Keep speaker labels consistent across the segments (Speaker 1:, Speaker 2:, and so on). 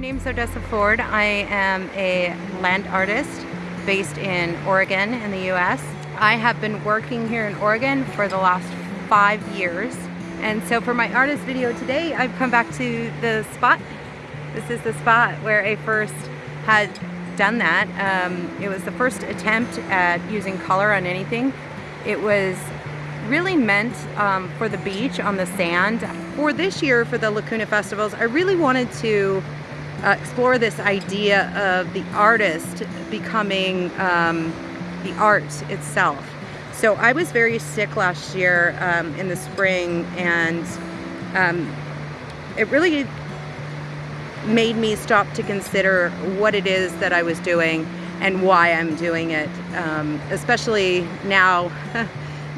Speaker 1: name's Odessa Ford. I am a land artist based in Oregon in the US. I have been working here in Oregon for the last five years. And so for my artist video today, I've come back to the spot. This is the spot where I first had done that. Um, it was the first attempt at using color on anything. It was really meant um, for the beach on the sand. For this year, for the Lacuna Festivals, I really wanted to uh, explore this idea of the artist becoming um, the art itself. So I was very sick last year um, in the spring and um, it really made me stop to consider what it is that I was doing and why I'm doing it, um, especially now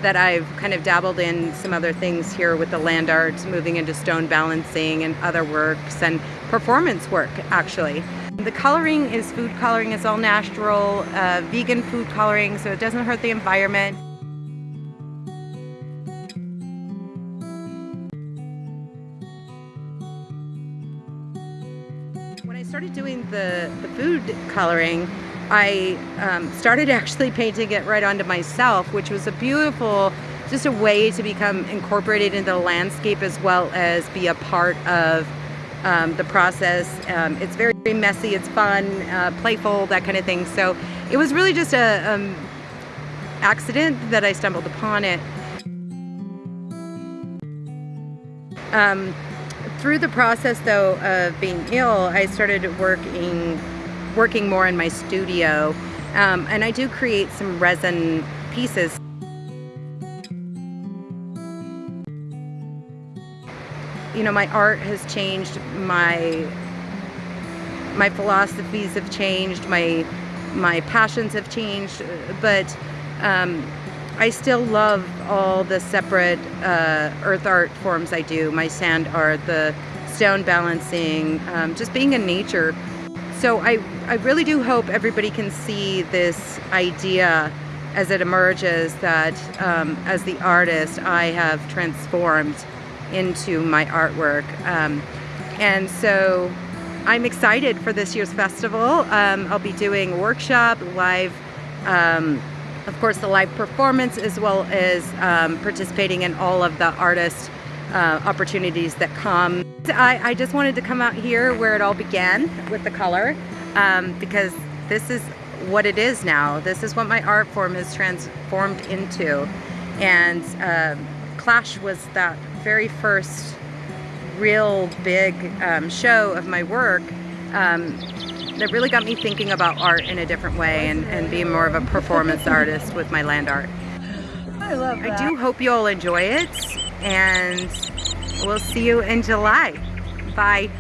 Speaker 1: that I've kind of dabbled in some other things here with the land arts, moving into stone balancing and other works and performance work actually. The coloring is food coloring, it's all natural, uh, vegan food coloring, so it doesn't hurt the environment. When I started doing the, the food coloring, I um, started actually painting it right onto myself, which was a beautiful, just a way to become incorporated into the landscape as well as be a part of um, the process. Um, it's very, very, messy, it's fun, uh, playful, that kind of thing. So it was really just a um, accident that I stumbled upon it. Um, through the process though of being ill, I started working working more in my studio um, and I do create some resin pieces. You know, my art has changed, my my philosophies have changed, my my passions have changed, but um, I still love all the separate uh, earth art forms I do, my sand art, the stone balancing, um, just being in nature so I, I really do hope everybody can see this idea as it emerges that um, as the artist I have transformed into my artwork. Um, and so I'm excited for this year's festival. Um, I'll be doing a workshop, live, um, of course the live performance as well as um, participating in all of the artist uh, opportunities that come. I, I, just wanted to come out here where it all began with the color um, because this is what it is now. This is what my art form has transformed into. And uh, Clash was that very first real big um, show of my work um, that really got me thinking about art in a different way and, and being more of a performance artist with my land art.
Speaker 2: I love that.
Speaker 1: I do hope you all enjoy it and we'll see you in July. Bye.